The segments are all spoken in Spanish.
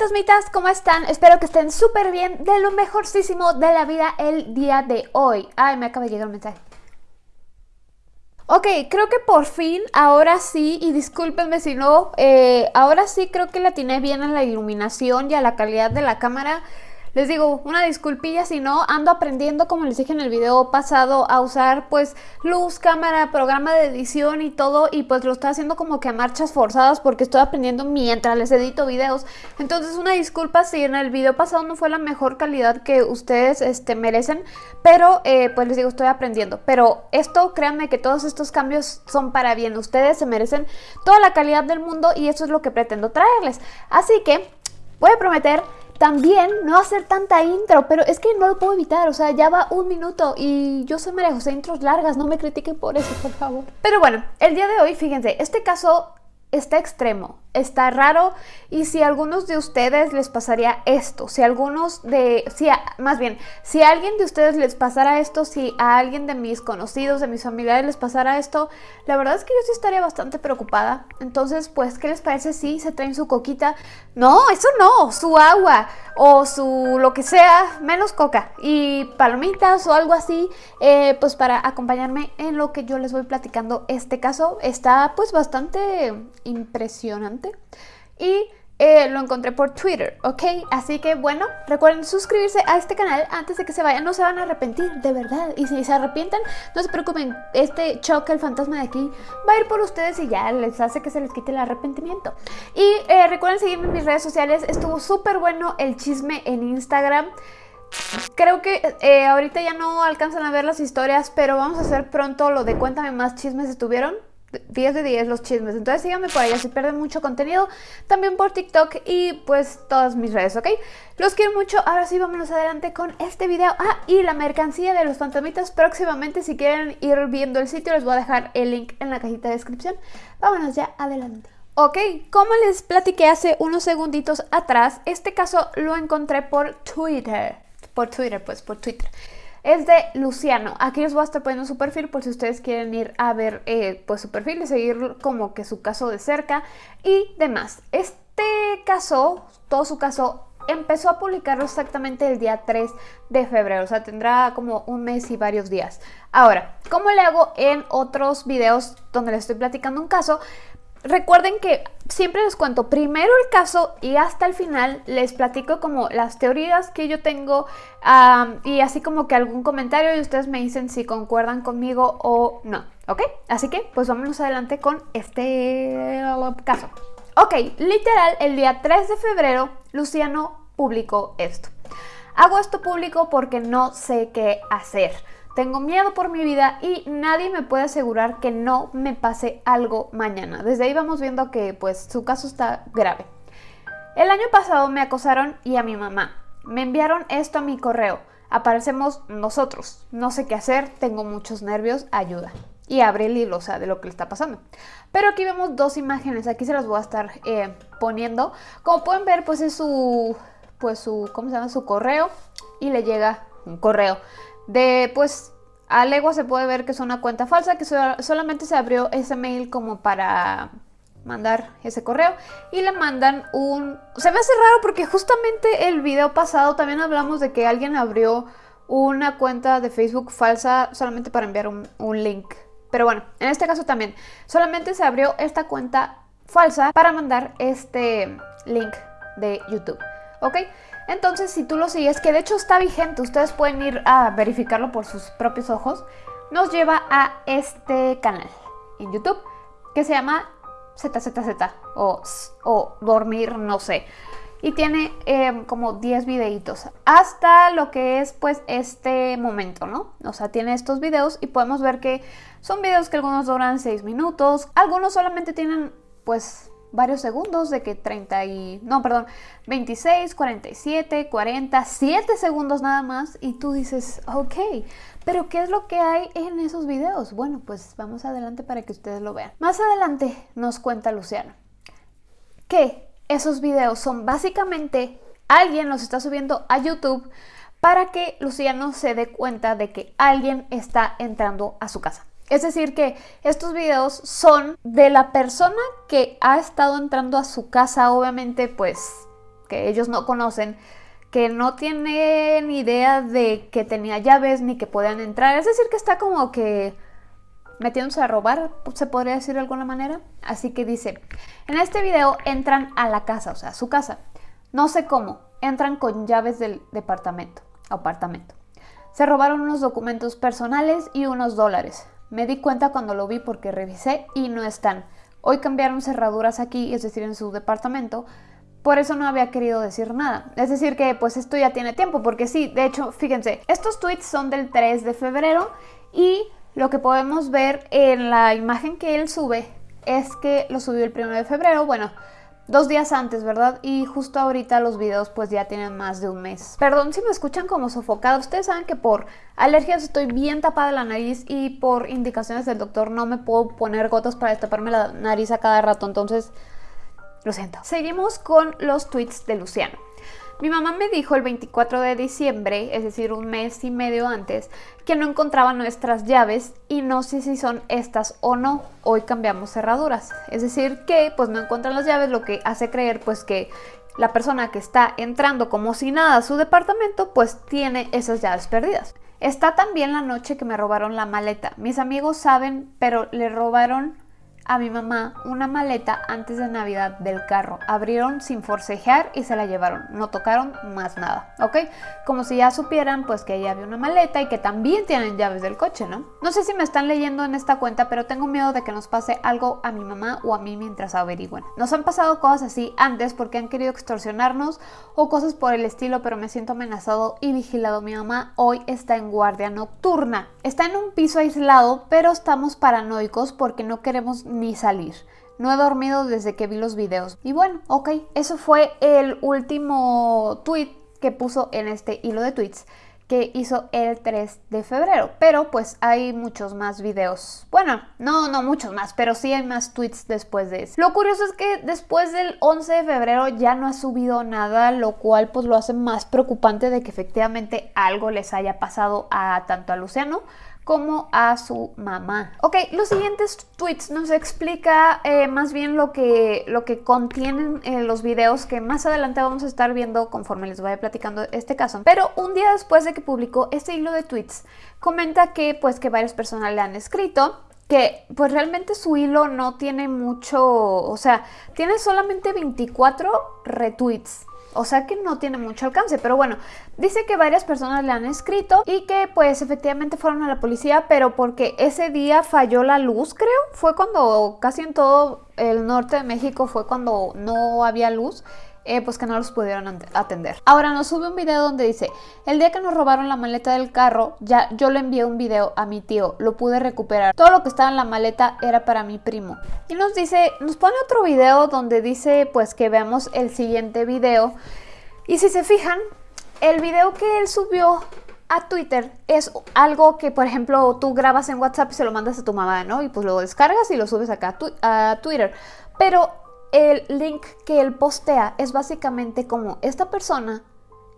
fantasmitas, ¿cómo están? Espero que estén súper bien, de lo mejorcísimo de la vida el día de hoy. Ay, me acaba de llegar un mensaje. Ok, creo que por fin, ahora sí, y discúlpenme si no, eh, ahora sí creo que la tiene bien a la iluminación y a la calidad de la cámara. Les digo, una disculpilla si no, ando aprendiendo, como les dije en el video pasado, a usar pues luz, cámara, programa de edición y todo y pues lo estoy haciendo como que a marchas forzadas porque estoy aprendiendo mientras les edito videos. Entonces una disculpa si en el video pasado no fue la mejor calidad que ustedes este, merecen, pero eh, pues les digo, estoy aprendiendo. Pero esto, créanme que todos estos cambios son para bien. Ustedes se merecen toda la calidad del mundo y eso es lo que pretendo traerles. Así que voy a prometer también no hacer tanta intro, pero es que no lo puedo evitar, o sea, ya va un minuto y yo soy María José, intros largas, no me critiquen por eso, por favor. Pero bueno, el día de hoy, fíjense, este caso está extremo está raro y si a algunos de ustedes les pasaría esto, si a algunos de, si más bien, si a alguien de ustedes les pasara esto, si a alguien de mis conocidos, de mis familiares les pasara esto, la verdad es que yo sí estaría bastante preocupada. Entonces, pues, ¿qué les parece si se traen su coquita? No, eso no, su agua o su lo que sea, menos coca y palomitas o algo así, eh, pues para acompañarme en lo que yo les voy platicando. Este caso está pues bastante impresionante y eh, lo encontré por Twitter, ¿ok? Así que bueno, recuerden suscribirse a este canal antes de que se vayan, no se van a arrepentir, de verdad. Y si se arrepienten, no se preocupen, este choque, el fantasma de aquí, va a ir por ustedes y ya les hace que se les quite el arrepentimiento. Y eh, recuerden seguirme en mis redes sociales, estuvo súper bueno el chisme en Instagram. Creo que eh, ahorita ya no alcanzan a ver las historias, pero vamos a hacer pronto lo de cuéntame más chismes estuvieron. 10 de 10 los chismes. Entonces síganme por allá si pierden mucho contenido. También por TikTok y pues todas mis redes, ¿ok? Los quiero mucho. Ahora sí, vámonos adelante con este video. Ah, y la mercancía de los fantasmitas próximamente. Si quieren ir viendo el sitio, les voy a dejar el link en la cajita de descripción. Vámonos ya adelante. Ok, como les platiqué hace unos segunditos atrás, este caso lo encontré por Twitter. Por Twitter, pues, por Twitter es de Luciano. Aquí les voy a estar poniendo su perfil por si ustedes quieren ir a ver eh, pues su perfil y seguir como que su caso de cerca y demás. Este caso, todo su caso, empezó a publicarlo exactamente el día 3 de febrero, o sea, tendrá como un mes y varios días. Ahora, como le hago en otros videos donde les estoy platicando un caso, Recuerden que siempre les cuento primero el caso y hasta el final les platico como las teorías que yo tengo y así como que algún comentario y ustedes me dicen si concuerdan conmigo o no, ¿ok? Así que pues vámonos adelante con este caso. Ok, literal, el día 3 de febrero Luciano publicó esto. Hago esto público porque no sé qué hacer. Tengo miedo por mi vida y nadie me puede asegurar que no me pase algo mañana. Desde ahí vamos viendo que pues su caso está grave. El año pasado me acosaron y a mi mamá. Me enviaron esto a mi correo. Aparecemos nosotros. No sé qué hacer, tengo muchos nervios, ayuda. Y abre el hilo, o sea, de lo que le está pasando. Pero aquí vemos dos imágenes, aquí se las voy a estar eh, poniendo. Como pueden ver, pues es su, pues su, ¿cómo se llama? Su correo y le llega un correo de pues a legua se puede ver que es una cuenta falsa, que solamente se abrió ese mail como para mandar ese correo y le mandan un... Se me hace raro porque justamente el video pasado también hablamos de que alguien abrió una cuenta de Facebook falsa solamente para enviar un, un link. Pero bueno, en este caso también, solamente se abrió esta cuenta falsa para mandar este link de YouTube. ¿Ok? Entonces, si tú lo sigues, que de hecho está vigente, ustedes pueden ir a verificarlo por sus propios ojos, nos lleva a este canal en YouTube que se llama ZZZ o, o Dormir, no sé. Y tiene em, como 10 videitos hasta lo que es pues este momento, ¿no? O sea, tiene estos videos y podemos ver que son videos que algunos duran 6 minutos, algunos solamente tienen pues varios segundos de que 30 y... no, perdón, 26, 47, 40, 7 segundos nada más y tú dices, ok, pero ¿qué es lo que hay en esos videos? Bueno, pues vamos adelante para que ustedes lo vean. Más adelante nos cuenta Luciano que esos videos son básicamente alguien los está subiendo a YouTube para que Luciano se dé cuenta de que alguien está entrando a su casa. Es decir, que estos videos son de la persona que ha estado entrando a su casa, obviamente, pues que ellos no conocen, que no tienen idea de que tenía llaves ni que podían entrar. Es decir, que está como que metiéndose a robar, se podría decir de alguna manera. Así que dice, en este video entran a la casa, o sea, a su casa. No sé cómo, entran con llaves del departamento, apartamento. Se robaron unos documentos personales y unos dólares. Me di cuenta cuando lo vi porque revisé y no están. Hoy cambiaron cerraduras aquí, es decir, en su departamento. Por eso no había querido decir nada. Es decir que pues esto ya tiene tiempo, porque sí, de hecho, fíjense, estos tweets son del 3 de febrero y lo que podemos ver en la imagen que él sube es que lo subió el 1 de febrero. Bueno, dos días antes, ¿verdad? Y justo ahorita los videos pues ya tienen más de un mes. Perdón si me escuchan como sofocada. Ustedes saben que por alergias estoy bien tapada la nariz y por indicaciones del doctor no me puedo poner gotas para destaparme la nariz a cada rato. Entonces, lo siento. Seguimos con los tweets de Luciano. Mi mamá me dijo el 24 de diciembre, es decir, un mes y medio antes, que no encontraba nuestras llaves y no sé si son estas o no. Hoy cambiamos cerraduras. Es decir, que pues no encuentran las llaves, lo que hace creer pues que la persona que está entrando como si nada a su departamento pues tiene esas llaves perdidas. Está también la noche que me robaron la maleta. Mis amigos saben, pero le robaron a mi mamá una maleta antes de Navidad del carro. Abrieron sin forcejear y se la llevaron. No tocaron más nada, ¿ok? Como si ya supieran pues que ella había una maleta y que también tienen llaves del coche, ¿no? No sé si me están leyendo en esta cuenta, pero tengo miedo de que nos pase algo a mi mamá o a mí mientras averigüen. Nos han pasado cosas así antes porque han querido extorsionarnos o cosas por el estilo, pero me siento amenazado y vigilado. Mi mamá hoy está en guardia nocturna. Está en un piso aislado, pero estamos paranoicos porque no queremos ni salir. No he dormido desde que vi los videos. Y bueno, ok, eso fue el último tweet que puso en este hilo de tweets que hizo el 3 de febrero. Pero pues hay muchos más videos. Bueno, no, no muchos más, pero sí hay más tweets después de eso. Lo curioso es que después del 11 de febrero ya no ha subido nada, lo cual pues lo hace más preocupante de que efectivamente algo les haya pasado a tanto a Luciano como a su mamá. Ok, los siguientes tweets nos explica eh, más bien lo que, lo que contienen eh, los videos que más adelante vamos a estar viendo conforme les vaya platicando este caso. Pero un día después de que publicó este hilo de tweets, comenta que pues que varias personas le han escrito que pues realmente su hilo no tiene mucho, o sea, tiene solamente 24 retweets. O sea que no tiene mucho alcance, pero bueno, dice que varias personas le han escrito y que pues efectivamente fueron a la policía, pero porque ese día falló la luz, creo. Fue cuando casi en todo el norte de México fue cuando no había luz. Eh, pues que no los pudieron atender. Ahora nos sube un video donde dice, el día que nos robaron la maleta del carro, ya yo le envié un video a mi tío, lo pude recuperar. Todo lo que estaba en la maleta era para mi primo. Y nos dice, nos pone otro video donde dice pues que veamos el siguiente video. Y si se fijan, el video que él subió a Twitter es algo que, por ejemplo, tú grabas en WhatsApp y se lo mandas a tu mamá, ¿no? Y pues lo descargas y lo subes acá a, Twitter. Pero el link que él postea es básicamente como esta persona,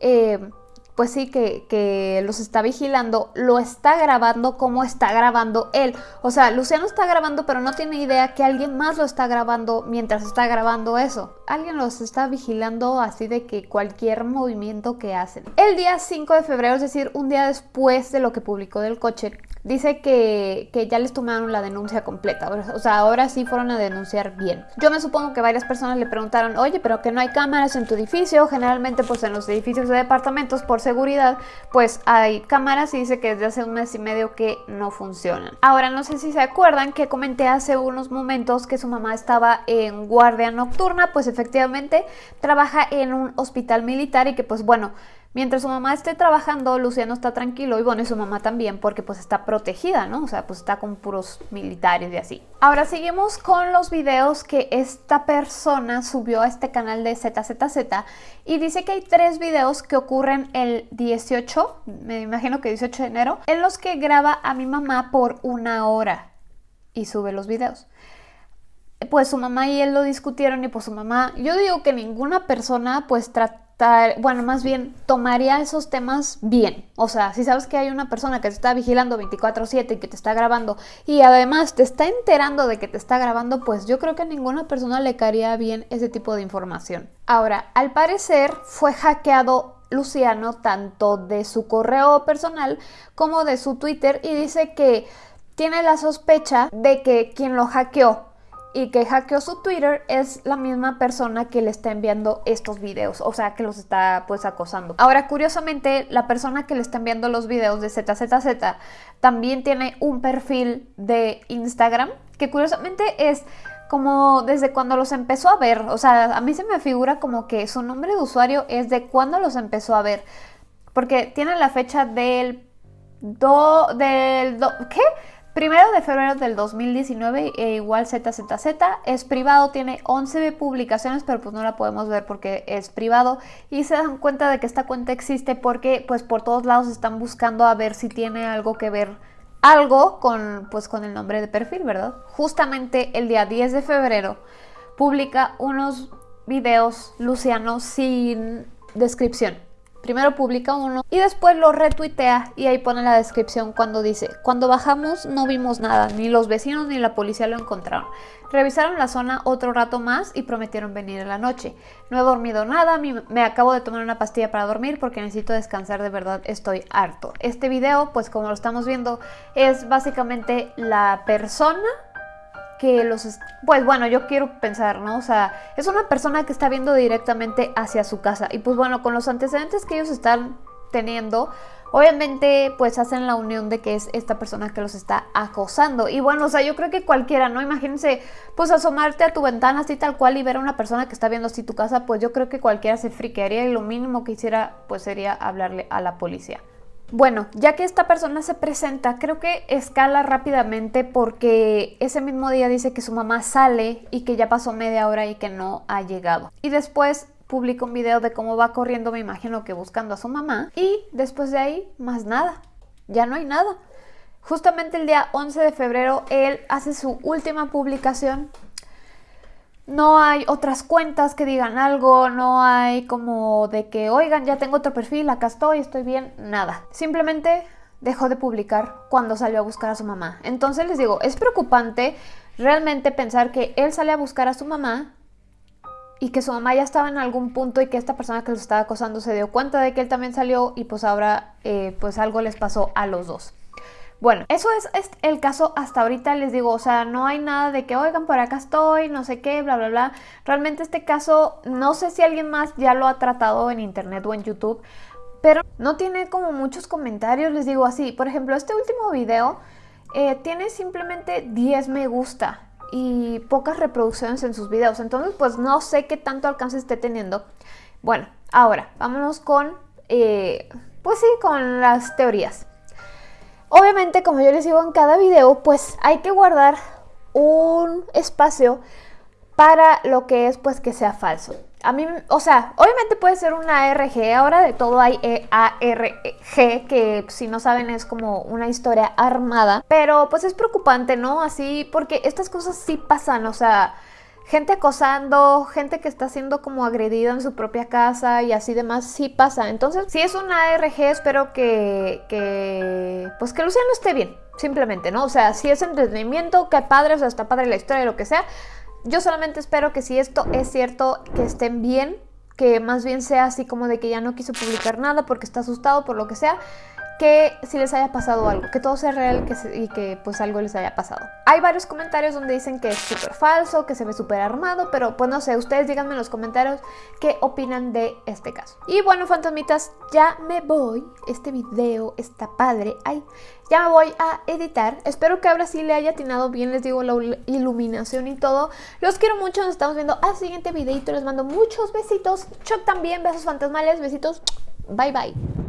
eh, pues sí, que, que, los está vigilando, lo está grabando como está grabando él. O sea, Luciano está grabando, pero no tiene idea que alguien más lo está grabando mientras está grabando eso. Alguien los está vigilando así de que cualquier movimiento que hacen. El día 5 de febrero, es decir, un día después de lo que publicó del coche, dice que, ya les tomaron la denuncia completa. O sea, ahora sí fueron a denunciar bien. Yo me supongo que varias personas le preguntaron, oye, pero que no hay cámaras en tu edificio. Generalmente, pues en los edificios de departamentos, por seguridad, pues hay cámaras y dice que desde hace un mes y medio que no funcionan. Ahora, no sé si se acuerdan que comenté hace unos momentos que su mamá estaba en guardia nocturna, pues efectivamente trabaja en un hospital militar y que pues bueno, Mientras su mamá esté trabajando, Luciano está tranquilo y bueno, y su mamá también porque pues está protegida, ¿no? O sea, pues está con puros militares y así. Ahora seguimos con los videos que esta persona subió a este canal de ZZZ y dice que hay tres videos que ocurren el 18, me imagino que 18 de enero, en los que graba a mi mamá por una hora y sube los videos pues su mamá y él lo discutieron y pues su mamá, yo digo que ninguna persona pues bueno, más bien tomaría esos temas bien. O sea, si sabes que hay una persona que te está vigilando 24/7 y que te está grabando y además te está enterando de que te está grabando, pues yo creo que a ninguna persona le caería bien ese tipo de información. Ahora, al parecer fue hackeado Luciano tanto de su correo personal como de su Twitter y dice que tiene la sospecha de que quien lo hackeó y que hackeó su Twitter es la misma persona que le está enviando estos videos, o sea, que los está pues acosando. Ahora, curiosamente, la persona que le está enviando los videos de ZZZ también tiene un perfil de Instagram, que curiosamente es como desde cuando los empezó a ver, o sea, a mí se me figura como que su nombre de usuario es de cuando los empezó a ver, porque tiene la fecha del do, del do, ¿qué? Primero de febrero del 2019, e igual ZZZ, es privado, tiene 11 publicaciones, pero pues no la podemos ver porque es privado. Y se dan cuenta de que esta cuenta existe porque pues por todos lados están buscando a ver si tiene algo que ver, algo con, pues, con el nombre de perfil, ¿verdad? Justamente el día 10 de febrero publica unos videos Luciano sin descripción. Primero publica uno y después lo retuitea y ahí pone la descripción cuando dice, cuando bajamos no vimos nada, ni los vecinos ni la policía lo encontraron. Revisaron la zona otro rato más y prometieron venir en la noche. No he dormido nada, me acabo de tomar una pastilla para dormir porque necesito descansar, de verdad estoy harto. Este video, pues como lo estamos viendo, es básicamente la persona que los... Pues bueno, yo quiero pensar, ¿no? O sea, es una persona que está viendo directamente hacia su casa. Y pues bueno, con los antecedentes que ellos están teniendo, obviamente pues hacen la unión de que es esta persona que los está acosando. Y bueno, o sea, yo creo que cualquiera, ¿no? Imagínense, pues asomarte a tu ventana así tal cual y ver a una persona que está viendo así tu casa, pues yo creo que cualquiera se friquearía y lo mínimo que hiciera pues sería hablarle a la policía. Bueno, ya que esta persona se presenta, creo que escala rápidamente porque ese mismo día dice que su mamá sale y que ya pasó media hora y que no ha llegado. Y después publica un video de cómo va corriendo, me imagino que buscando a su mamá. Y después de ahí, más nada. Ya no hay nada. Justamente el día 11 de febrero, él hace su última publicación no hay otras cuentas que digan algo, no hay como de que, oigan, ya tengo otro perfil, acá estoy, estoy bien, nada. Simplemente dejó de publicar cuando salió a buscar a su mamá. Entonces les digo, es preocupante realmente pensar que él sale a buscar a su mamá y que su mamá ya estaba en algún punto y que esta persona que lo estaba acosando se dio cuenta de que él también salió y pues ahora eh, pues algo les pasó a los dos. Bueno, eso es, el caso hasta ahorita, les digo, o sea, no hay nada de que, oigan, por acá estoy, no sé qué, bla, bla, bla. Realmente este caso, no sé si alguien más ya lo ha tratado en internet o en YouTube, pero no tiene como muchos comentarios, les digo así. Por ejemplo, este último video eh, tiene simplemente 10 me gusta y pocas reproducciones en sus videos, entonces pues no sé qué tanto alcance esté teniendo. Bueno, ahora, vámonos con, eh, pues sí, con las teorías. Obviamente, como yo les digo en cada video, pues hay que guardar un espacio para lo que es pues que sea falso. A mí, o sea, obviamente puede ser una ARG, ahora de todo hay e ARG, que si no saben es como una historia armada, pero pues es preocupante, ¿no? Así, porque estas cosas sí pasan, o sea, gente acosando, gente que está siendo como agredida en su propia casa y así demás, sí pasa. Entonces, si es una ARG, espero que, que, pues que Luciano esté bien, simplemente, ¿no? O sea, si es entretenimiento, que padre, o sea, está padre la historia, lo que sea. Yo solamente espero que si esto es cierto, que estén bien, que más bien sea así como de que ya no quiso publicar nada porque está asustado por lo que sea que si les haya pasado algo, que todo sea real y que pues algo les haya pasado. Hay varios comentarios donde dicen que es súper falso, que se ve súper armado, pero pues no sé, ustedes díganme en los comentarios qué opinan de este caso. Y bueno, fantasmitas, ya me voy. Este video está padre. Ay, ya me voy a editar. Espero que ahora sí le haya atinado bien, les digo, la iluminación y todo. Los quiero mucho, nos estamos viendo al siguiente videito. Les mando muchos besitos. Chuck también, besos fantasmales, besitos. Bye, bye.